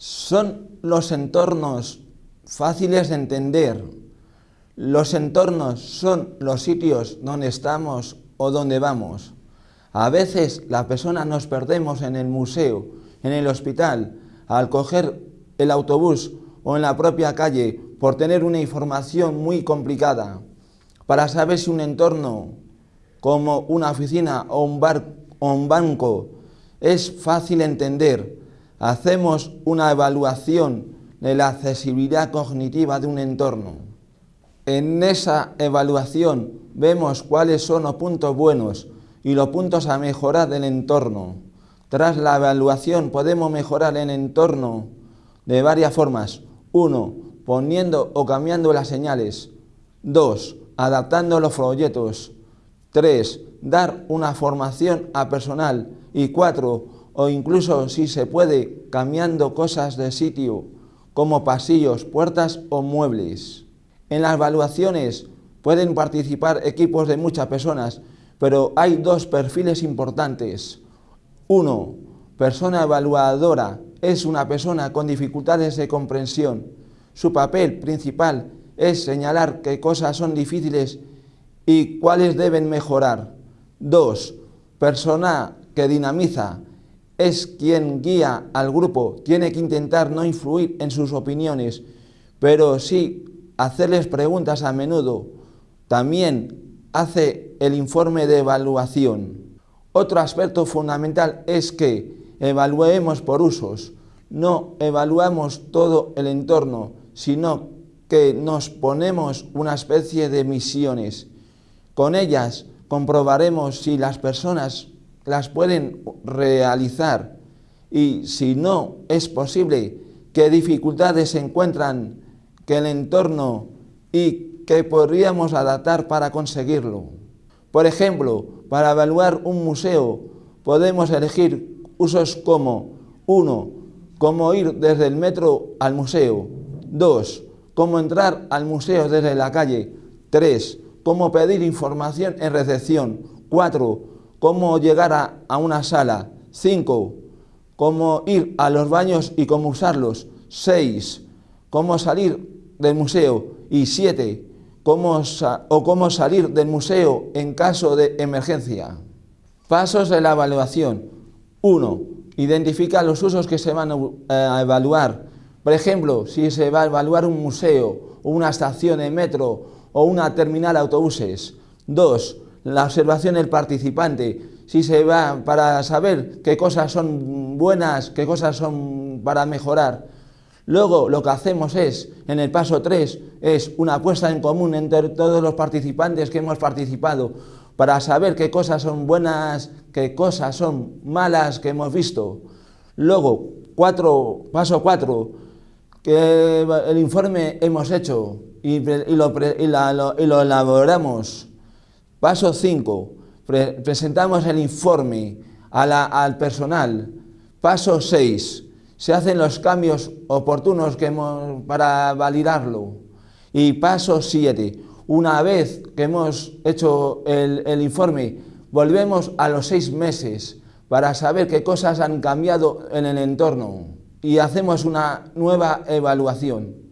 Son los entornos fáciles de entender. Los entornos son los sitios donde estamos o donde vamos. A veces las personas nos perdemos en el museo, en el hospital, al coger el autobús o en la propia calle por tener una información muy complicada. Para saber si un entorno como una oficina o un, bar, o un banco es fácil entender, hacemos una evaluación de la accesibilidad cognitiva de un entorno. En esa evaluación vemos cuáles son los puntos buenos y los puntos a mejorar del entorno. Tras la evaluación podemos mejorar el entorno de varias formas. Uno, poniendo o cambiando las señales. Dos, adaptando los folletos. Tres, dar una formación a personal. Y cuatro, o incluso si se puede, cambiando cosas de sitio, como pasillos, puertas o muebles. En las evaluaciones pueden participar equipos de muchas personas, pero hay dos perfiles importantes. Uno, persona evaluadora, es una persona con dificultades de comprensión. Su papel principal es señalar qué cosas son difíciles y cuáles deben mejorar. Dos, persona que dinamiza, es quien guía al grupo, tiene que intentar no influir en sus opiniones, pero sí hacerles preguntas a menudo. También hace el informe de evaluación. Otro aspecto fundamental es que evaluemos por usos, no evaluamos todo el entorno, sino que nos ponemos una especie de misiones. Con ellas comprobaremos si las personas las pueden realizar y si no es posible, qué dificultades se encuentran, que el entorno y qué podríamos adaptar para conseguirlo. Por ejemplo, para evaluar un museo podemos elegir usos como 1. Cómo ir desde el metro al museo. 2. Cómo entrar al museo desde la calle. 3. Cómo pedir información en recepción. 4 cómo llegar a, una sala. 5. Cómo ir a los baños y cómo usarlos. 6. Cómo salir del museo. Y 7. Cómo o cómo salir del museo en caso de emergencia. Pasos de la evaluación. 1. Identifica los usos que se van a evaluar. Por ejemplo, si se va a evaluar un museo, una estación de metro o una terminal de autobuses. 2 la observación del participante, si se va para saber qué cosas son buenas, qué cosas son para mejorar. Luego lo que hacemos es, en el paso 3, es una puesta en común entre todos los participantes que hemos participado para saber qué cosas son buenas, qué cosas son malas que hemos visto. Luego, cuatro, paso 4, que el informe hemos hecho y, lo, y lo elaboramos Paso 5. presentamos el informe al personal. Paso 6. Se hacen los cambios oportunos que para validarlo. Y paso 7. Una vez que hemos hecho el informe, volvemos a los seis meses para saber qué cosas han cambiado en el entorno y hacemos una nueva evaluación.